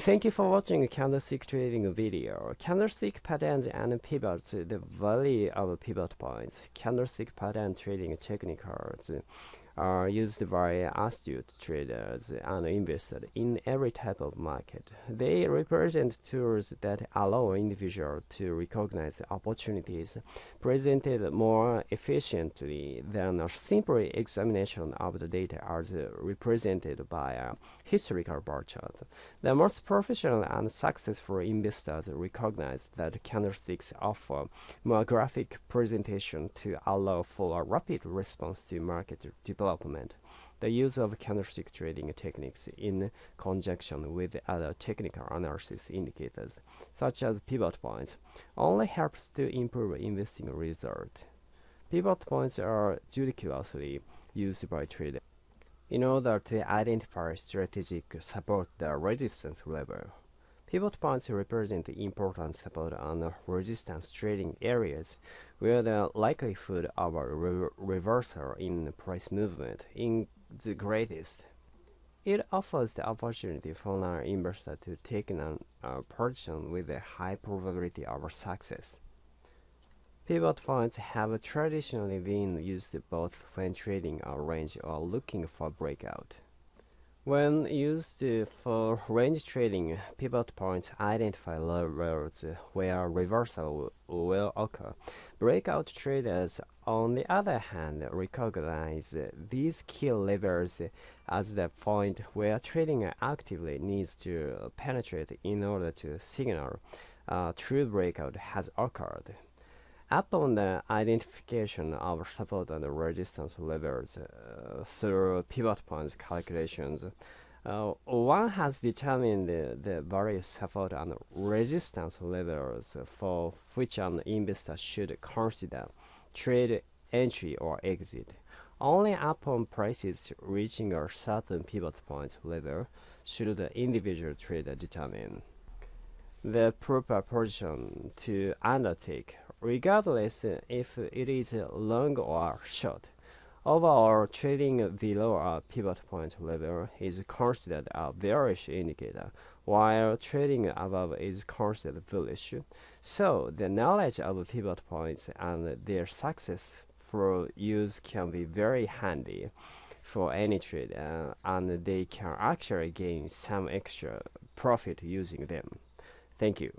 Thank you for watching candlestick trading video. Candlestick patterns and pivots, the value of pivot points. Candlestick pattern trading techniques are used by astute traders and investors in every type of market. They represent tools that allow individuals to recognize opportunities presented more efficiently than a simple examination of the data as represented by a historical bar chart. The most professional and successful investors recognize that candlesticks offer more graphic presentation to allow for a rapid response to market development development. The use of candlestick trading techniques in conjunction with other technical analysis indicators, such as pivot points, only helps to improve investing result. Pivot points are judiciously used by traders in order to identify strategic support the resistance level. Pivot points represent important support and resistance trading areas where the likelihood of a re reversal in price movement is the greatest. It offers the opportunity for an investor to take an uh, position with a high probability of success. Pivot points have traditionally been used both when trading a range or looking for breakout. When used for range trading, pivot points identify levels where reversal will occur. Breakout traders, on the other hand, recognize these key levels as the point where trading actively needs to penetrate in order to signal a true breakout has occurred. Upon the identification of support and resistance levels uh, through pivot point calculations, uh, one has determined the, the, various support and resistance levels for which an investor should consider trade entry or exit. Only upon prices reaching a certain pivot point level should the individual trader determine the proper position to undertake regardless if it is long or short. Overall, trading below a pivot point level is considered a bearish indicator, while trading above is considered bullish. So, the knowledge of pivot points and their successful use can be very handy for any trade, uh, and they can actually gain some extra profit using them. Thank you.